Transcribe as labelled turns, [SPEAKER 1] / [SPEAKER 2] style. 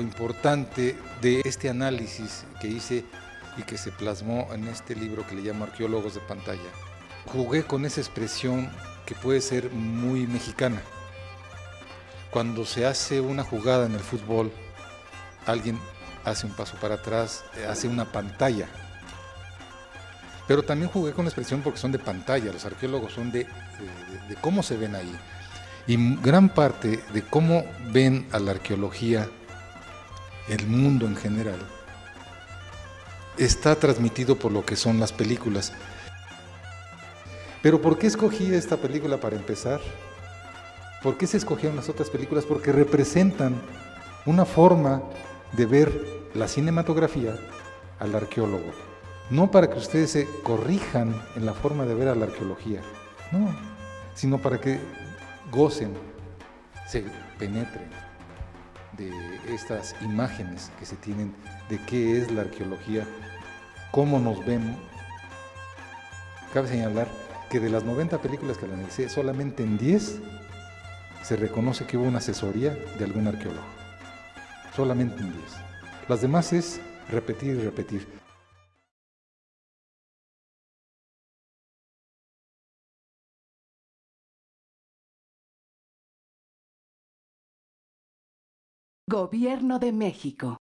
[SPEAKER 1] importante de este análisis que hice y que se plasmó en este libro que le llamo Arqueólogos de Pantalla. Jugué con esa expresión que puede ser muy mexicana. Cuando se hace una jugada en el fútbol, alguien hace un paso para atrás, hace una pantalla. Pero también jugué con la expresión porque son de pantalla, los arqueólogos son de cómo se ven ahí. Y gran parte de cómo ven a la arqueología el mundo en general está transmitido por lo que son las películas. Pero ¿por qué escogí esta película para empezar? ¿Por qué se escogieron las otras películas? Porque representan una forma de ver la cinematografía al arqueólogo. No para que ustedes se corrijan en la forma de ver a la arqueología, no, sino para que gocen, se penetren de estas imágenes que se tienen de qué es la arqueología, cómo nos vemos. Cabe señalar que de las 90 películas que analicé, solamente en 10 se reconoce que hubo una asesoría de algún arqueólogo. Solamente en 10. Las demás es repetir y repetir.
[SPEAKER 2] Gobierno de México.